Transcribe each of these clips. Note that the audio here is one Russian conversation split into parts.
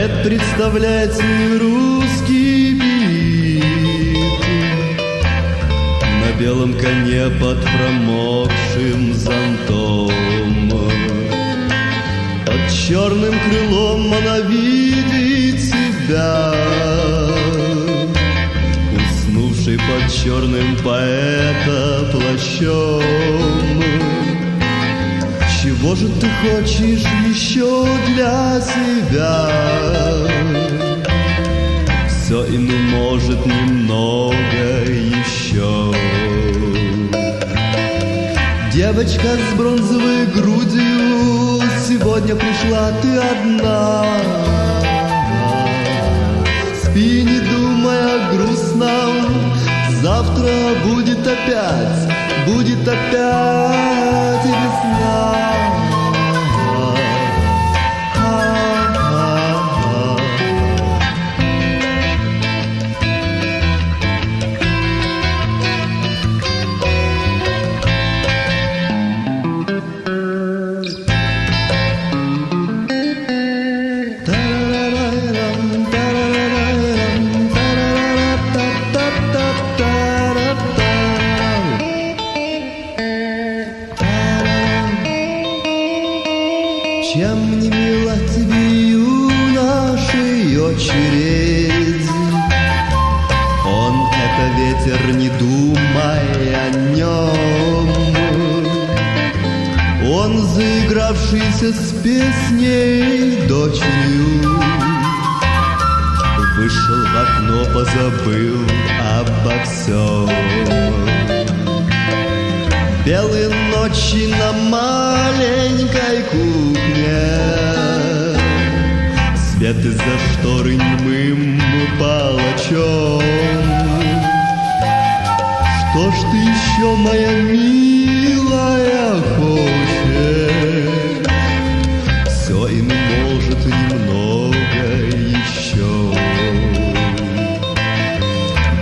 Поэт представляет свой русский бит На белом коне под промокшим зонтом. Под черным крылом она видит себя. Уснувший под черным поэта плащом чего же ты хочешь еще для себя? Все и ну может немного еще. Девочка с бронзовой грудью, сегодня пришла ты одна. Спи, не думая грустно, завтра будет опять, будет опять Чем не мила тебе юношей очередь? Он это ветер, не думай о нем. Он заигравшийся с песней дочерью Вышел в окно, позабыл обо всем Белые ночи на маленькой Свет из-за шторы немым палачом? Что ж ты еще, моя милая, хочешь? Все и может немного еще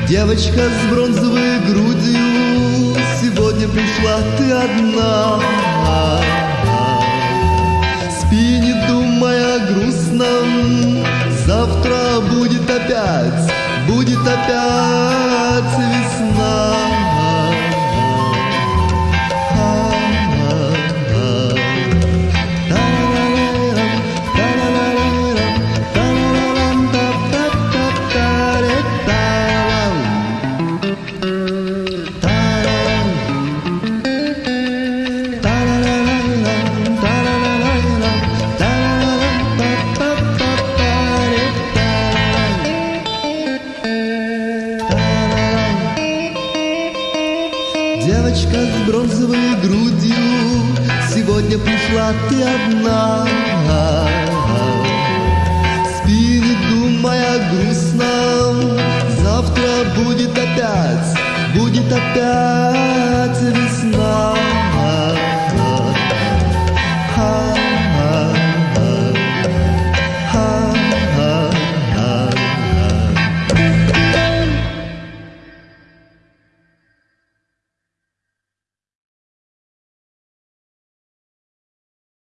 Девочка с бронзовой грудью Сегодня пришла ты одна опять, будет опять Девочка с бронзовой грудью, сегодня пришла ты одна. Спи, не думая грустно, завтра будет опять, будет опять.